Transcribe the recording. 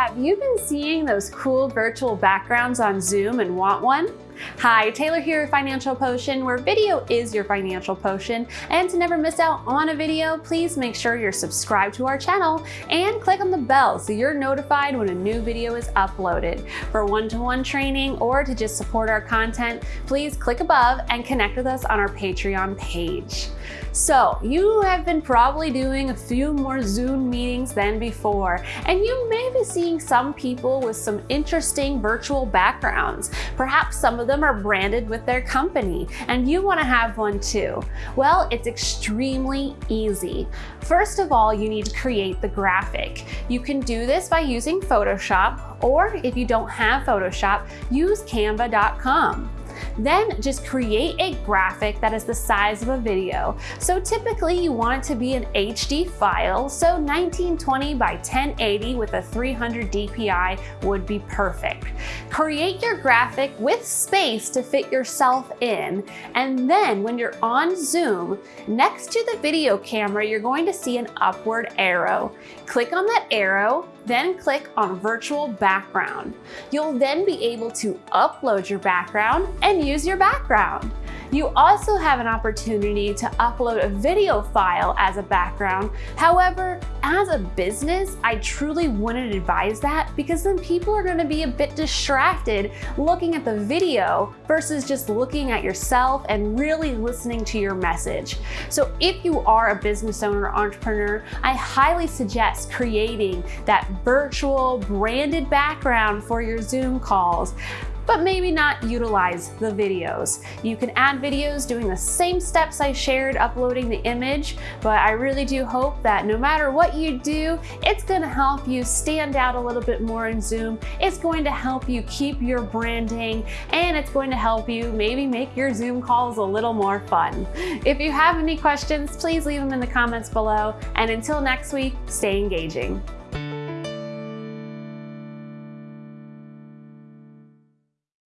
Have you been seeing those cool virtual backgrounds on Zoom and want one? Hi, Taylor here at Financial Potion, where video is your financial potion. And to never miss out on a video, please make sure you're subscribed to our channel and click on the bell so you're notified when a new video is uploaded. For one-to-one -one training or to just support our content, please click above and connect with us on our Patreon page. So you have been probably doing a few more Zoom meetings than before, and you may be seeing some people with some interesting virtual backgrounds. Perhaps some of them are branded with their company and you wanna have one too. Well, it's extremely easy. First of all, you need to create the graphic. You can do this by using Photoshop, or if you don't have Photoshop, use canva.com. Then just create a graphic that is the size of a video. So typically you want it to be an HD file, so 1920 by 1080 with a 300 DPI would be perfect. Create your graphic with space to fit yourself in, and then when you're on Zoom, next to the video camera, you're going to see an upward arrow. Click on that arrow, then click on virtual background. You'll then be able to upload your background and use your background. You also have an opportunity to upload a video file as a background. However, as a business, I truly wouldn't advise that because then people are gonna be a bit distracted looking at the video versus just looking at yourself and really listening to your message. So if you are a business owner or entrepreneur, I highly suggest creating that virtual branded background for your Zoom calls but maybe not utilize the videos. You can add videos doing the same steps I shared uploading the image, but I really do hope that no matter what you do, it's gonna help you stand out a little bit more in Zoom. It's going to help you keep your branding and it's going to help you maybe make your Zoom calls a little more fun. If you have any questions, please leave them in the comments below. And until next week, stay engaging.